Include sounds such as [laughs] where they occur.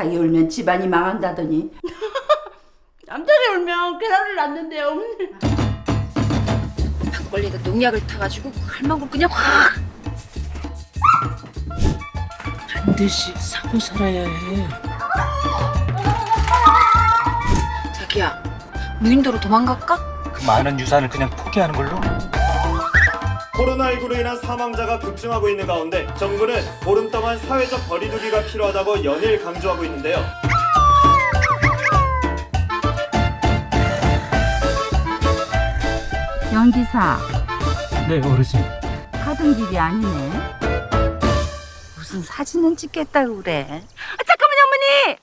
닭이 울면 집안이 망한다더니 [laughs] 남자리 울면 계란을 낳는데요 어머니 막걸리에다 농약을 타가지고 할망구 그냥 확 반드시 사고 살아야 해. 자기야 무인도로 도망갈까? 그 많은 유산을 그냥 포기하는 걸로? 코로나19로 인한 사망자가 급증하고 있는 가운데 정부는 보름 동안 사회적 거리두기가 필요하다고 연일 강조하고 있는데요. 연기사. 네 어르신 가던 길이 아니네. 무슨 사진은 찍겠다고 그래. 아, 잠깐만요 어머니